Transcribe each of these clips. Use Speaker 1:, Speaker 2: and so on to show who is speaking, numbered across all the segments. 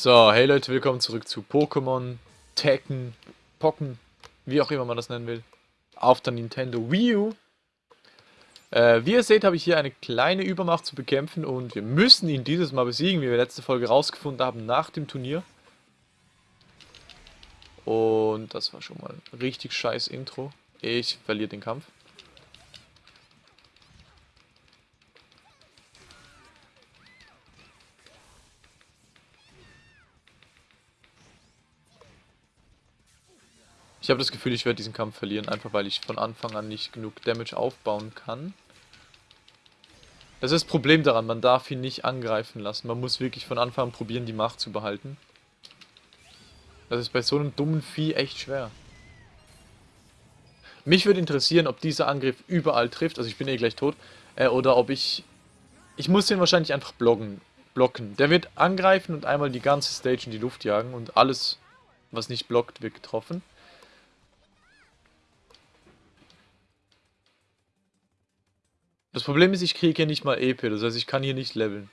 Speaker 1: So, hey Leute, willkommen zurück zu Pokémon, Tekken, Pocken, wie auch immer man das nennen will, auf der Nintendo Wii U. Äh, wie ihr seht, habe ich hier eine kleine Übermacht zu bekämpfen und wir müssen ihn dieses Mal besiegen, wie wir letzte Folge rausgefunden haben, nach dem Turnier. Und das war schon mal ein richtig scheiß Intro. Ich verliere den Kampf. Ich habe das Gefühl, ich werde diesen Kampf verlieren, einfach weil ich von Anfang an nicht genug Damage aufbauen kann. Das ist das Problem daran, man darf ihn nicht angreifen lassen. Man muss wirklich von Anfang an probieren, die Macht zu behalten. Das ist bei so einem dummen Vieh echt schwer. Mich würde interessieren, ob dieser Angriff überall trifft, also ich bin eh gleich tot, äh, oder ob ich... Ich muss den wahrscheinlich einfach blocken. blocken. Der wird angreifen und einmal die ganze Stage in die Luft jagen und alles, was nicht blockt, wird getroffen. Das Problem ist, ich kriege hier nicht mal EP, das heißt, ich kann hier nicht leveln.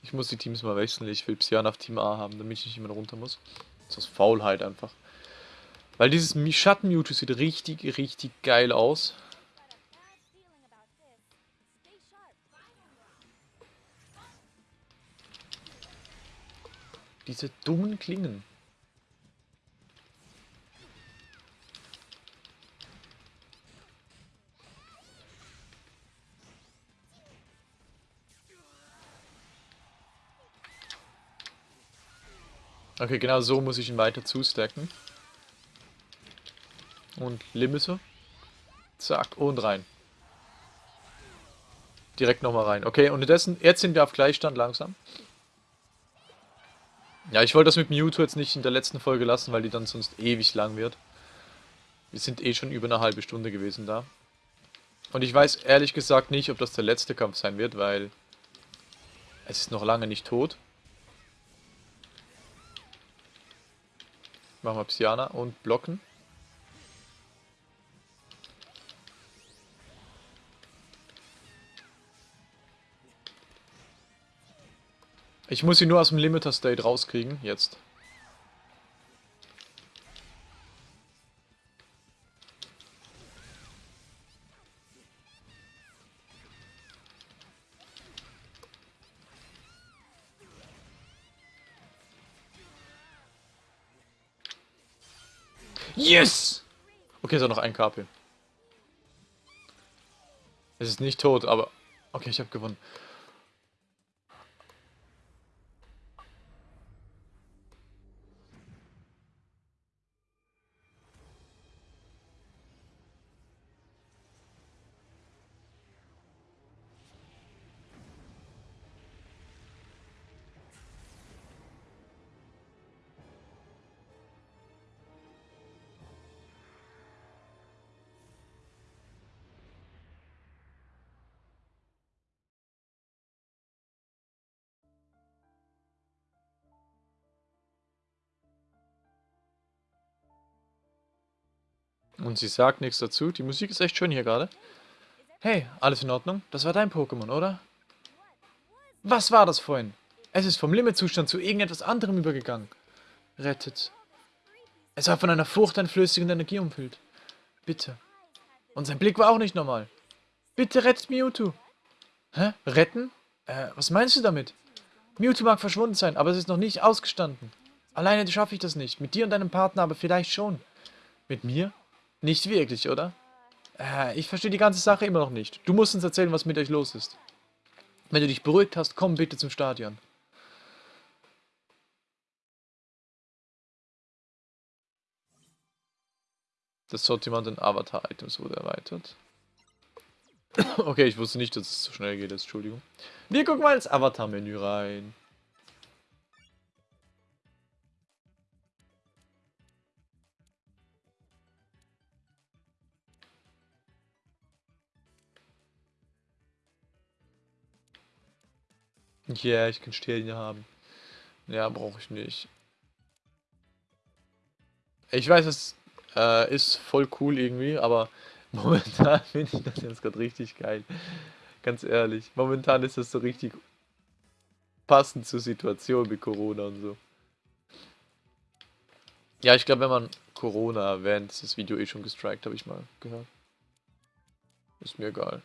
Speaker 1: Ich muss die Teams mal wechseln, ich will Psian auf Team A haben, damit ich nicht immer runter muss. Das ist Faulheit einfach. Weil dieses Schatten Mewtwo sieht richtig, richtig geil aus. Diese dummen Klingen. Okay, genau so muss ich ihn weiter zustacken. Und Limite. Zack, und rein. Direkt nochmal rein. Okay, unterdessen, jetzt sind wir auf Gleichstand langsam. Ja, ich wollte das mit Mewtwo jetzt nicht in der letzten Folge lassen, weil die dann sonst ewig lang wird. Wir sind eh schon über eine halbe Stunde gewesen da. Und ich weiß ehrlich gesagt nicht, ob das der letzte Kampf sein wird, weil es ist noch lange nicht tot. Machen wir Psyana und blocken. Ich muss sie nur aus dem Limiter State rauskriegen, jetzt. Yes! Okay, so noch ein KP. Es ist nicht tot, aber... Okay, ich habe gewonnen. Und sie sagt nichts dazu. Die Musik ist echt schön hier gerade. Hey, alles in Ordnung? Das war dein Pokémon, oder? Was war das vorhin? Es ist vom Limitzustand zu irgendetwas anderem übergegangen. Rettet. Es war von einer furchteinflößenden Energie umfüllt. Bitte. Und sein Blick war auch nicht normal. Bitte rettet Mewtwo. Hä? Retten? Äh, was meinst du damit? Mewtwo mag verschwunden sein, aber es ist noch nicht ausgestanden. Alleine schaffe ich das nicht. Mit dir und deinem Partner aber vielleicht schon. Mit mir? Nicht wirklich, oder? Äh, ich verstehe die ganze Sache immer noch nicht. Du musst uns erzählen, was mit euch los ist. Wenn du dich beruhigt hast, komm bitte zum Stadion. Das Sortiment an Avatar-Items wurde erweitert. okay, ich wusste nicht, dass es so schnell geht, Entschuldigung. Wir gucken mal ins Avatar-Menü rein. Ja, yeah, ich kann Sterne haben. Ja, brauche ich nicht. Ich weiß, es äh, ist voll cool irgendwie, aber momentan finde ich das jetzt gerade richtig geil. Ganz ehrlich. Momentan ist das so richtig passend zur Situation mit Corona und so. Ja, ich glaube, wenn man Corona erwähnt, ist das Video eh schon gestrikt, habe ich mal gehört. Ist mir egal.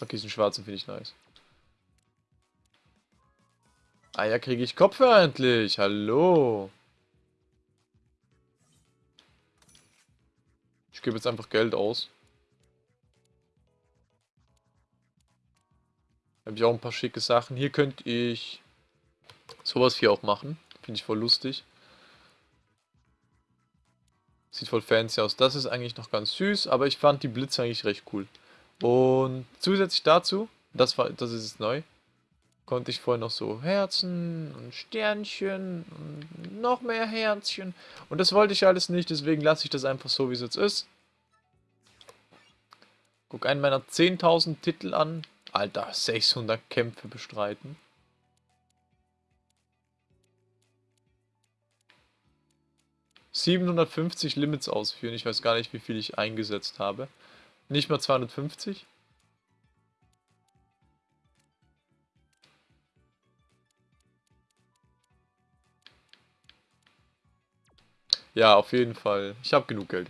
Speaker 1: Okay, diesen schwarzen finde ich nice. Ah ja, kriege ich Kopfhörer endlich. Hallo. Ich gebe jetzt einfach Geld aus. Habe ich auch ein paar schicke Sachen. Hier könnte ich sowas hier auch machen. Finde ich voll lustig. Sieht voll fancy aus. Das ist eigentlich noch ganz süß, aber ich fand die Blitze eigentlich recht cool. Und zusätzlich dazu, das war, das ist jetzt neu, konnte ich vorher noch so Herzen und Sternchen und noch mehr Herzchen. Und das wollte ich alles nicht, deswegen lasse ich das einfach so, wie es jetzt ist. Guck einen meiner 10.000 Titel an. Alter, 600 Kämpfe bestreiten. ...750 Limits ausführen. Ich weiß gar nicht, wie viel ich eingesetzt habe. Nicht mal 250. Ja, auf jeden Fall. Ich habe genug Geld.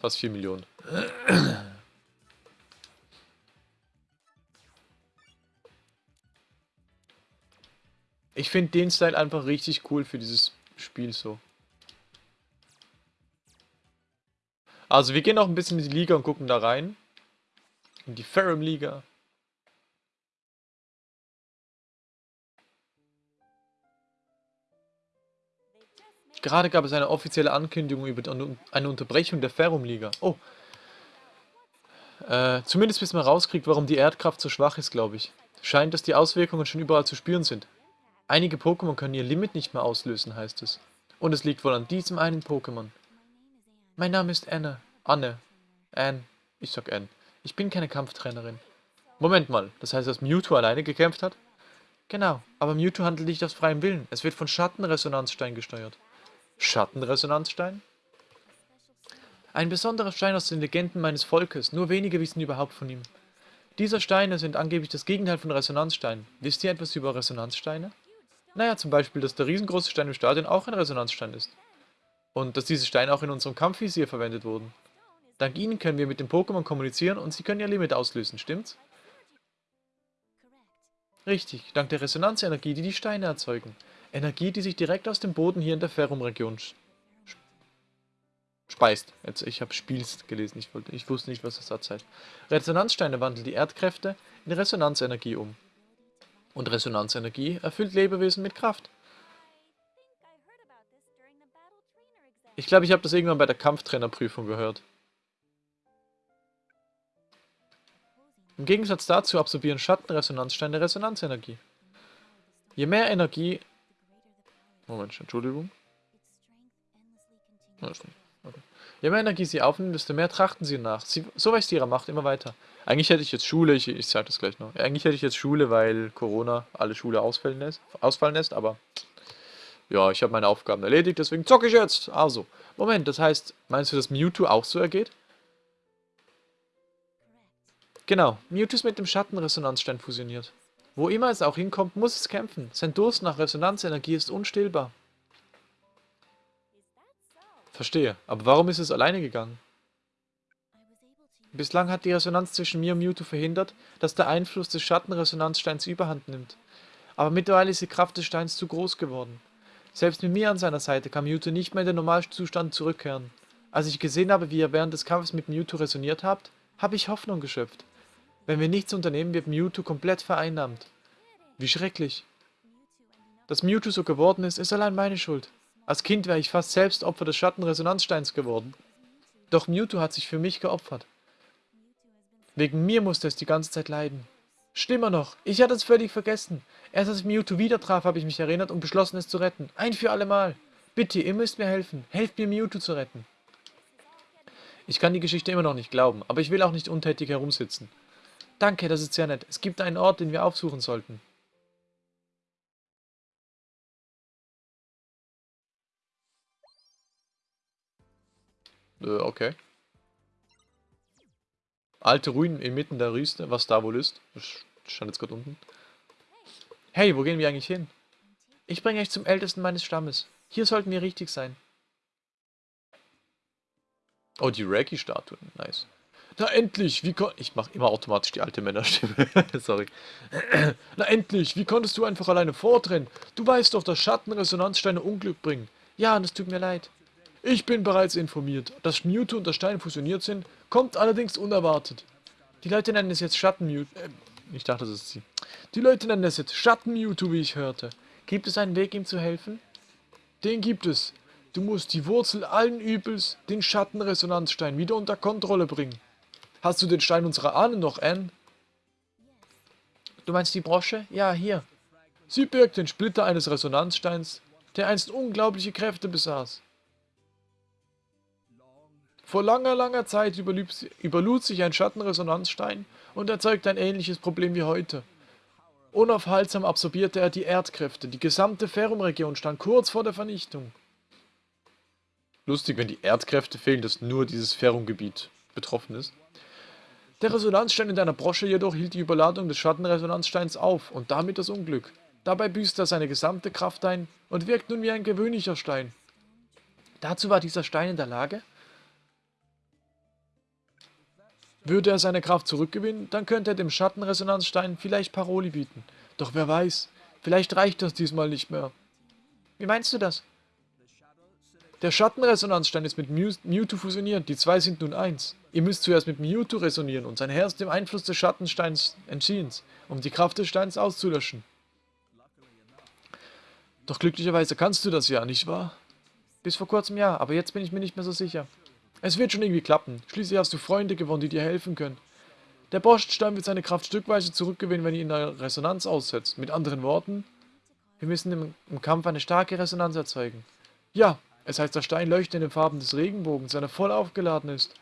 Speaker 1: Fast 4 Millionen. Ich finde den Style einfach richtig cool für dieses Spiel so. Also wir gehen noch ein bisschen in die Liga und gucken da rein. In die Ferrum Liga. Gerade gab es eine offizielle Ankündigung über eine Unterbrechung der Ferrum-Liga. Oh. Äh, zumindest bis man rauskriegt, warum die Erdkraft so schwach ist, glaube ich. Scheint, dass die Auswirkungen schon überall zu spüren sind. Einige Pokémon können ihr Limit nicht mehr auslösen, heißt es. Und es liegt wohl an diesem einen Pokémon. Mein Name ist Anne. Anne. Anne. Ich sag Anne. Ich bin keine Kampftrainerin. Moment mal, das heißt, dass Mewtwo alleine gekämpft hat? Genau, aber Mewtwo handelt nicht aus freiem Willen. Es wird von Schattenresonanzstein gesteuert. Schattenresonanzstein? Ein besonderer Stein aus den Legenden meines Volkes. Nur wenige wissen überhaupt von ihm. Diese Steine sind angeblich das Gegenteil von Resonanzsteinen. Wisst ihr etwas über Resonanzsteine? Naja, zum Beispiel, dass der riesengroße Stein im Stadion auch ein Resonanzstein ist. Und dass diese Steine auch in unserem Kampfvisier verwendet wurden. Dank ihnen können wir mit den Pokémon kommunizieren und sie können ihr Limit auslösen, stimmt's? Richtig, dank der Resonanzenergie, die die Steine erzeugen. Energie, die sich direkt aus dem Boden hier in der Ferrum-Region speist. Jetzt, ich habe Spiels gelesen, ich, wollte, ich wusste nicht, was das Satz heißt. Resonanzsteine wandeln die Erdkräfte in Resonanzenergie um. Und Resonanzenergie erfüllt Lebewesen mit Kraft. Ich glaube, ich habe das irgendwann bei der Kampftrainerprüfung gehört. Im Gegensatz dazu absorbieren Schattenresonanzsteine Resonanzenergie. Je mehr Energie... Moment, Entschuldigung. Je mehr Energie sie aufnehmen, desto mehr trachten sie nach. Sie, so wächst ihre Macht immer weiter. Eigentlich hätte ich jetzt Schule, ich, ich sage das gleich noch. Eigentlich hätte ich jetzt Schule, weil Corona alle Schule ausfallen lässt, ausfallen lässt aber ja, ich habe meine Aufgaben erledigt, deswegen zocke ich jetzt. Also, Moment, das heißt, meinst du, dass Mewtwo auch so ergeht? Genau, Mewtwo ist mit dem Schattenresonanzstein fusioniert. Wo immer es auch hinkommt, muss es kämpfen. Sein Durst nach Resonanzenergie ist unstillbar. Verstehe, aber warum ist es alleine gegangen? Bislang hat die Resonanz zwischen mir und Mewtwo verhindert, dass der Einfluss des Schattenresonanzsteins überhand nimmt. Aber mittlerweile ist die Kraft des Steins zu groß geworden. Selbst mit mir an seiner Seite kann Mewtwo nicht mehr in den Normalzustand zurückkehren. Als ich gesehen habe, wie ihr während des Kampfes mit Mewtwo resoniert habt, habe ich Hoffnung geschöpft. Wenn wir nichts unternehmen, wird Mewtwo komplett vereinnahmt. Wie schrecklich. Dass Mewtwo so geworden ist, ist allein meine Schuld. Als Kind wäre ich fast selbst Opfer des Schattenresonanzsteins geworden. Doch Mewtwo hat sich für mich geopfert. Wegen mir musste es die ganze Zeit leiden. Schlimmer noch, ich hatte es völlig vergessen. Erst als ich Mewtwo wieder traf, habe ich mich erinnert und beschlossen, es zu retten. Ein für alle Mal. Bitte, ihr müsst mir helfen. Helft mir, Mewtwo zu retten. Ich kann die Geschichte immer noch nicht glauben, aber ich will auch nicht untätig herumsitzen. Danke, das ist sehr nett. Es gibt einen Ort, den wir aufsuchen sollten. Äh, okay. Alte Ruinen inmitten der Wüste, was da wohl ist. Stand jetzt gerade unten. Hey, wo gehen wir eigentlich hin? Ich bringe euch zum Ältesten meines Stammes. Hier sollten wir richtig sein. Oh, die Reiki-Statuen. Nice. Na endlich, wie kon... Ich mache immer automatisch die alte Männerstimme. Sorry. Na endlich, wie konntest du einfach alleine vordrennen? Du weißt doch, dass Schattenresonanzsteine Unglück bringen. Ja, das tut mir leid. Ich bin bereits informiert. Dass Mewtwo und der Stein fusioniert sind, kommt allerdings unerwartet. Die Leute nennen es jetzt Schatten-Mewtwo. Äh, ich dachte, das ist sie. Die Leute nennen es jetzt Schatten-Mewtwo, wie ich hörte. Gibt es einen Weg, ihm zu helfen? Den gibt es. Du musst die Wurzel allen Übels, den Schattenresonanzstein, wieder unter Kontrolle bringen. Hast du den Stein unserer Ahnen noch, Anne? Du meinst die Brosche? Ja, hier. Sie birgt den Splitter eines Resonanzsteins, der einst unglaubliche Kräfte besaß. Vor langer, langer Zeit überlud sich ein Schattenresonanzstein und erzeugte ein ähnliches Problem wie heute. Unaufhaltsam absorbierte er die Erdkräfte, die gesamte Ferrum-Region stand kurz vor der Vernichtung. Lustig, wenn die Erdkräfte fehlen, dass nur dieses Ferrum-Gebiet betroffen ist. Der Resonanzstein in deiner Brosche jedoch hielt die Überladung des Schattenresonanzsteins auf und damit das Unglück. Dabei büßte er seine gesamte Kraft ein und wirkt nun wie ein gewöhnlicher Stein. Dazu war dieser Stein in der Lage, würde er seine Kraft zurückgewinnen, dann könnte er dem Schattenresonanzstein vielleicht Paroli bieten. Doch wer weiß, vielleicht reicht das diesmal nicht mehr. Wie meinst du das? Der Schattenresonanzstein ist mit Mewtwo fusioniert, die zwei sind nun eins. Ihr müsst zuerst mit Mewtwo resonieren und sein Herz dem Einfluss des Schattensteins entziehen, um die Kraft des Steins auszulöschen. Doch glücklicherweise kannst du das ja, nicht wahr? Bis vor kurzem ja, aber jetzt bin ich mir nicht mehr so sicher. Es wird schon irgendwie klappen. Schließlich hast du Freunde gewonnen, die dir helfen können. Der Boschstein wird seine Kraft stückweise zurückgewinnen, wenn ihr ihn der Resonanz aussetzt. Mit anderen Worten, wir müssen im, im Kampf eine starke Resonanz erzeugen. Ja, es heißt, der Stein leuchtet in den Farben des Regenbogens, wenn er voll aufgeladen ist.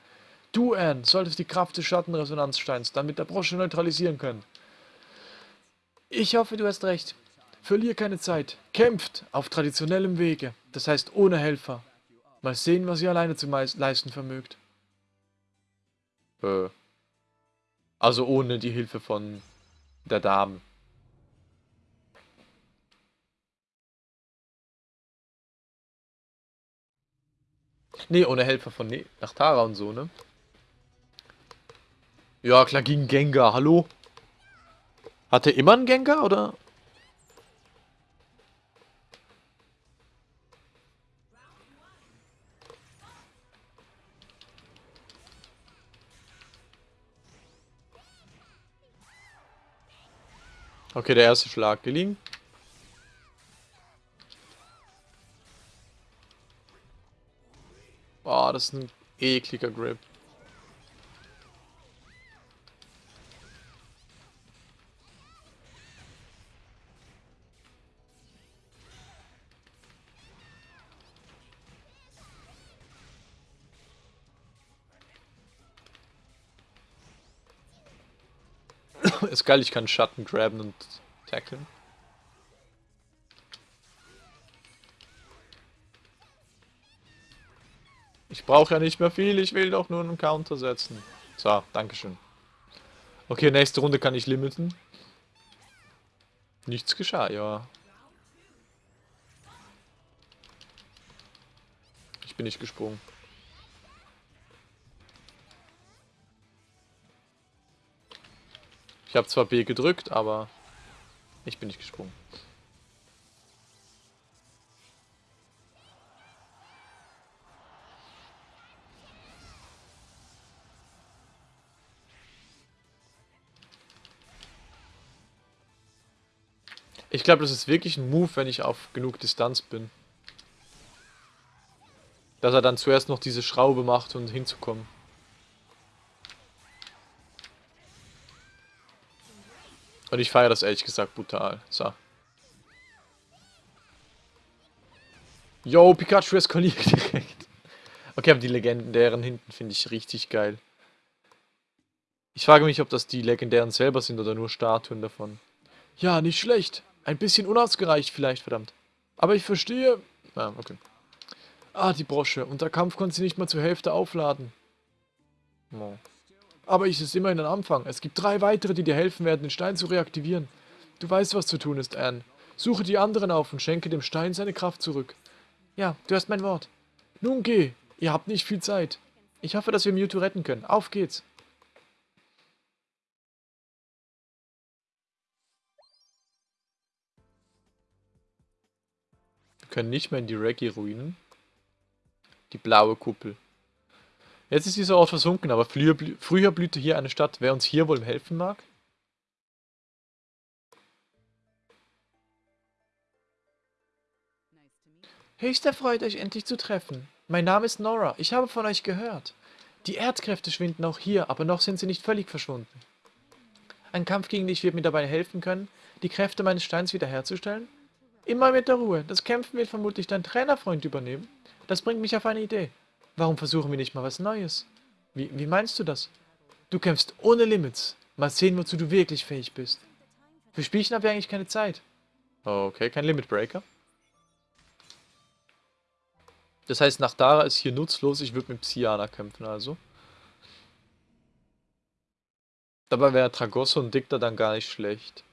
Speaker 1: Du, Anne, solltest die Kraft des Schattenresonanzsteins dann mit der Brosche neutralisieren können. Ich hoffe, du hast recht. Verlier keine Zeit. Kämpft auf traditionellem Wege, das heißt ohne Helfer. Mal sehen, was ihr alleine zu leisten vermögt. Äh. Also ohne die Hilfe von der Dame. Nee, ohne Helfer von ne Nachtara und so, ne? Ja, klar, gegen Gengar, hallo? Hat er immer einen Gengar, oder? Okay, der erste Schlag gelingen. Boah, das ist ein ekliger Grip. Ist geil, ich kann Schatten graben und tackeln. Ich brauche ja nicht mehr viel, ich will doch nur einen Counter setzen. So, Dankeschön. Okay, nächste Runde kann ich limiten. Nichts geschah, ja. Ich bin nicht gesprungen. Ich habe zwar B gedrückt, aber ich bin nicht gesprungen. Ich glaube, das ist wirklich ein Move, wenn ich auf genug Distanz bin. Dass er dann zuerst noch diese Schraube macht, um hinzukommen. Und ich feiere das ehrlich gesagt brutal. So. Yo, Pikachu eskaliert direkt. Okay, aber die legendären hinten finde ich richtig geil. Ich frage mich, ob das die legendären selber sind oder nur Statuen davon. Ja, nicht schlecht. Ein bisschen unausgereicht vielleicht, verdammt. Aber ich verstehe... Ah, okay. Ah, die Brosche. Und der Kampf konnte sie nicht mal zur Hälfte aufladen. Oh. Aber ich ist immerhin ein Anfang. Es gibt drei weitere, die dir helfen werden, den Stein zu reaktivieren. Du weißt, was zu tun ist, Anne. Suche die anderen auf und schenke dem Stein seine Kraft zurück. Ja, du hast mein Wort. Nun geh. Ihr habt nicht viel Zeit. Ich hoffe, dass wir Mewtwo retten können. Auf geht's. Wir können nicht mehr in die Reggae-Ruinen. Die blaue Kuppel. Jetzt ist dieser Ort versunken, aber früher, früher blühte hier eine Stadt. Wer uns hier wohl helfen mag? Höchst erfreut, euch endlich zu treffen. Mein Name ist Nora. Ich habe von euch gehört. Die Erdkräfte schwinden auch hier, aber noch sind sie nicht völlig verschwunden. Ein Kampf gegen dich wird mir dabei helfen können, die Kräfte meines Steins wiederherzustellen? Immer mit der Ruhe. Das Kämpfen wird vermutlich dein Trainerfreund übernehmen. Das bringt mich auf eine Idee. Warum versuchen wir nicht mal was Neues? Wie, wie meinst du das? Du kämpfst ohne Limits. Mal sehen, wozu du wirklich fähig bist. Für Spielchen haben wir eigentlich keine Zeit. Okay, kein Limit Breaker. Das heißt, nach Dara ist hier nutzlos. Ich würde mit Psyana kämpfen, also. Dabei wäre Tragosso und Dicta dann gar nicht schlecht.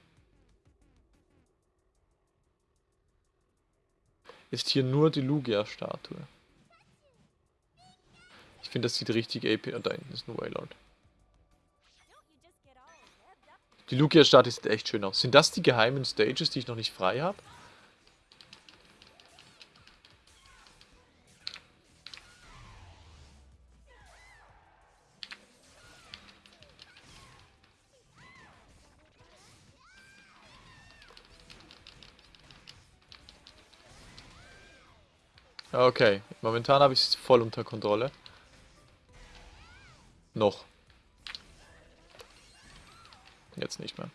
Speaker 1: Ist hier nur die Lugia-Statue. Ich finde, das sieht richtig AP... Und da hinten ist ein Waylord. Die Lugia-Statue sieht echt schön aus. Sind das die geheimen Stages, die ich noch nicht frei habe? Okay, momentan habe ich es voll unter Kontrolle. Noch. Jetzt nicht mehr.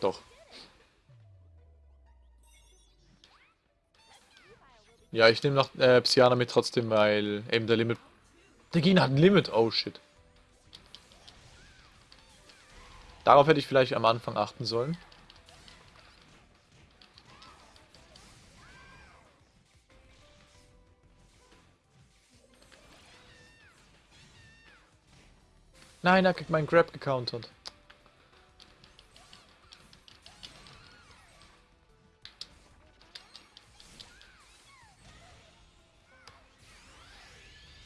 Speaker 1: Doch. Ja, ich nehme noch äh, Psyana mit trotzdem, weil eben der Limit... Der Gegner hat ein Limit. Oh, shit. Darauf hätte ich vielleicht am Anfang achten sollen. Nein, er kriegt meinen Grab gecountert.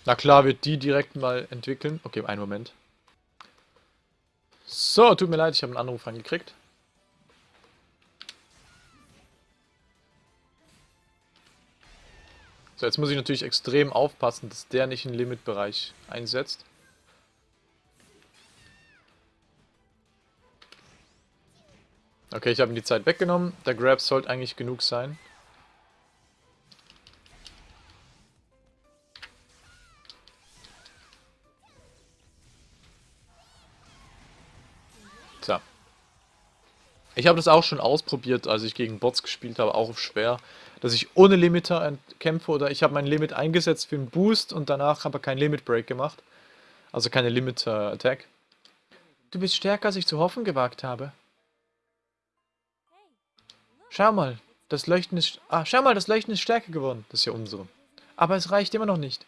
Speaker 1: Na klar, wird die direkt mal entwickeln. Okay, einen Moment. So, tut mir leid, ich habe einen Anruf angekriegt. So, jetzt muss ich natürlich extrem aufpassen, dass der nicht einen Limitbereich einsetzt. Okay, ich habe ihm die Zeit weggenommen. Der Grab sollte eigentlich genug sein. Ich habe das auch schon ausprobiert, als ich gegen Bots gespielt habe, auch auf schwer, dass ich ohne Limiter kämpfe oder ich habe mein Limit eingesetzt für einen Boost und danach habe ich keinen Limit Break gemacht. Also keine Limiter Attack. Du bist stärker, als ich zu hoffen gewagt habe. Schau mal, das Leuchten ist... Ah, schau mal, das Leuchten ist stärker geworden. Das ist ja unsere. Aber es reicht immer noch nicht.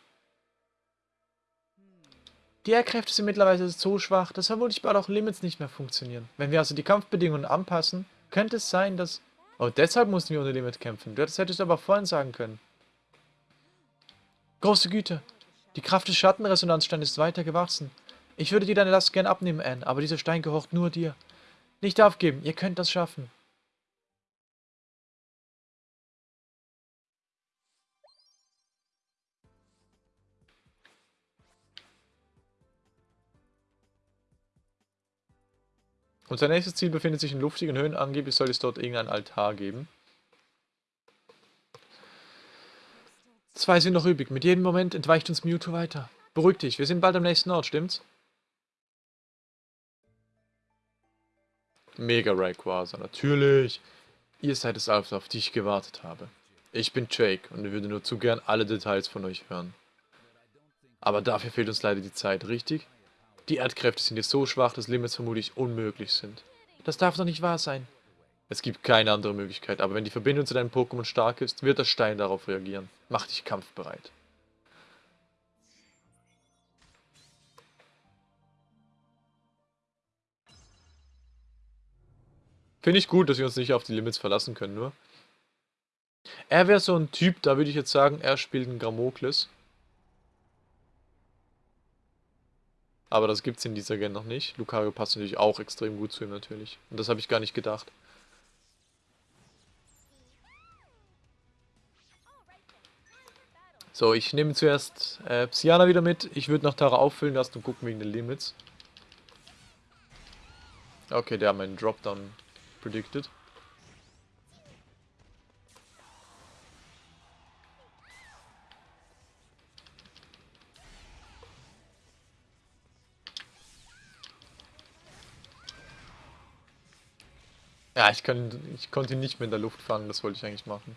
Speaker 1: Die Airkräfte sind mittlerweile so schwach, dass vermutlich bald auch Limits nicht mehr funktionieren. Wenn wir also die Kampfbedingungen anpassen, könnte es sein, dass... Oh, deshalb mussten wir ohne Limit kämpfen. Das hättest du aber vorhin sagen können. Große Güte. Die Kraft des Schattenresonanzsteins ist weiter gewachsen. Ich würde dir deine Last gern abnehmen, Anne, aber dieser Stein gehört nur dir. Nicht aufgeben, ihr könnt das schaffen. Unser nächstes Ziel befindet sich in luftigen Höhen. Angeblich soll es dort irgendein Altar geben. Zwei sind noch übrig. Mit jedem Moment entweicht uns Mewtwo weiter. Beruhig dich, wir sind bald am nächsten Ort, stimmt's? Mega Rayquaza, natürlich. Ihr seid es also, auf die ich gewartet habe. Ich bin Jake und würde nur zu gern alle Details von euch hören. Aber dafür fehlt uns leider die Zeit, richtig? Die Erdkräfte sind jetzt so schwach, dass Limits vermutlich unmöglich sind. Das darf doch nicht wahr sein. Es gibt keine andere Möglichkeit, aber wenn die Verbindung zu deinem Pokémon stark ist, wird der Stein darauf reagieren. Mach dich kampfbereit. Finde ich gut, dass wir uns nicht auf die Limits verlassen können, nur. Er wäre so ein Typ, da würde ich jetzt sagen, er spielt einen Gramokles. Aber das gibt es in dieser Gen noch nicht. Lucario passt natürlich auch extrem gut zu ihm natürlich. Und das habe ich gar nicht gedacht. So, ich nehme zuerst äh, Psyana wieder mit. Ich würde noch Tara auffüllen lassen und gucken wegen den Limits. Okay, der hat meinen Dropdown predicted. Ja, ich, kann, ich konnte ihn nicht mehr in der Luft fangen, das wollte ich eigentlich machen.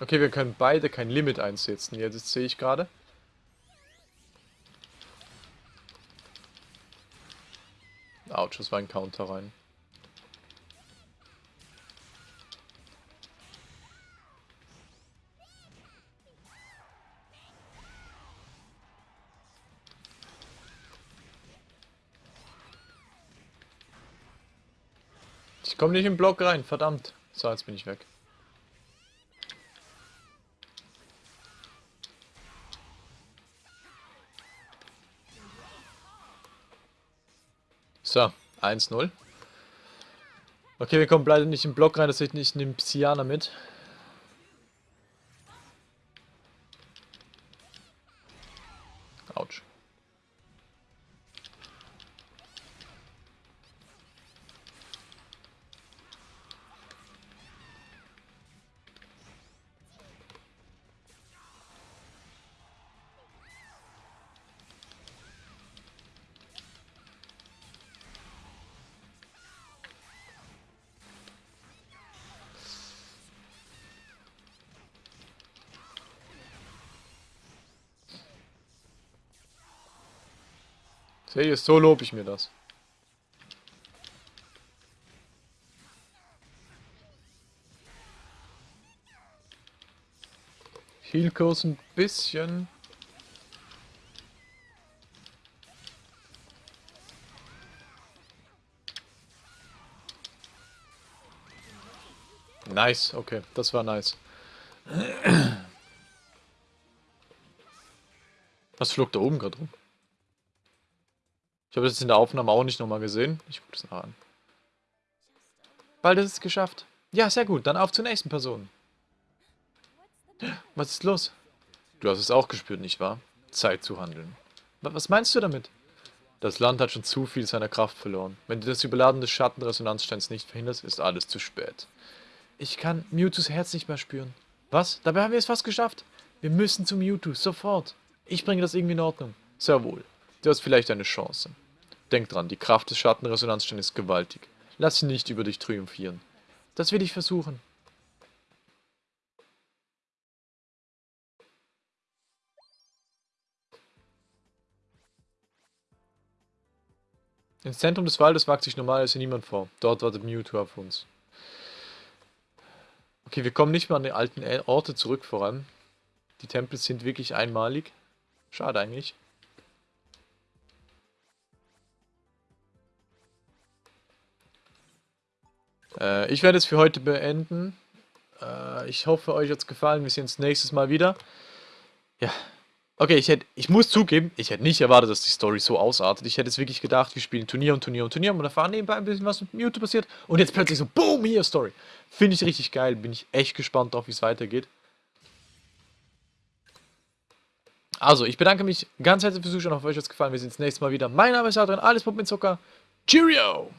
Speaker 1: Okay, wir können beide kein Limit einsetzen. Jetzt sehe ich gerade. Autsch, das war ein Counter rein. Ich komme nicht im Block rein, verdammt. So, jetzt bin ich weg. So, 1-0. Okay, wir kommen leider nicht im Block rein, das heißt, ich nehme Psyana mit. Sehe so lobe ich mir das. Healkurs ein bisschen. Nice, okay, das war nice. Was flog da oben gerade rum? Ich habe das in der Aufnahme auch nicht nochmal gesehen. Ich gucke das noch an. Bald ist es geschafft. Ja, sehr gut. Dann auf zur nächsten Person. Was ist los? Du hast es auch gespürt, nicht wahr? Zeit zu handeln. Was meinst du damit? Das Land hat schon zu viel seiner Kraft verloren. Wenn du das Überladen des Schattenresonanzsteins nicht verhinderst, ist alles zu spät. Ich kann Mewtwo's Herz nicht mehr spüren. Was? Dabei haben wir es fast geschafft. Wir müssen zu Mewtwo, sofort. Ich bringe das irgendwie in Ordnung. Sehr wohl. Du hast vielleicht eine Chance. Denk dran, die Kraft des Schattenresonanzsteins ist gewaltig. Lass sie nicht über dich triumphieren. Das will ich versuchen. Ins Zentrum des Waldes wagt sich normalerweise niemand vor. Dort wartet Mewtwo auf uns. Okay, wir kommen nicht mehr an die alten Orte zurück voran. Die Tempel sind wirklich einmalig. Schade eigentlich. Äh, ich werde es für heute beenden. Äh, ich hoffe, euch hat es gefallen. Wir sehen uns nächstes Mal wieder. Ja. Okay, ich, hätte, ich muss zugeben, ich hätte nicht erwartet, dass die Story so ausartet. Ich hätte es wirklich gedacht, wir spielen Turnier und Turnier und Turnier und erfahren nebenbei ein bisschen, was mit Mewtwo passiert. Und jetzt plötzlich so, boom, hier Story. Finde ich richtig geil. Bin ich echt gespannt drauf, wie es weitergeht. Also, ich bedanke mich ganz herzlich fürs Zuschauen. Ich hoffe, euch hat es gefallen. Wir sehen uns nächstes Mal wieder. Mein Name ist Adrian, alles Pop mit Zucker. Cheerio!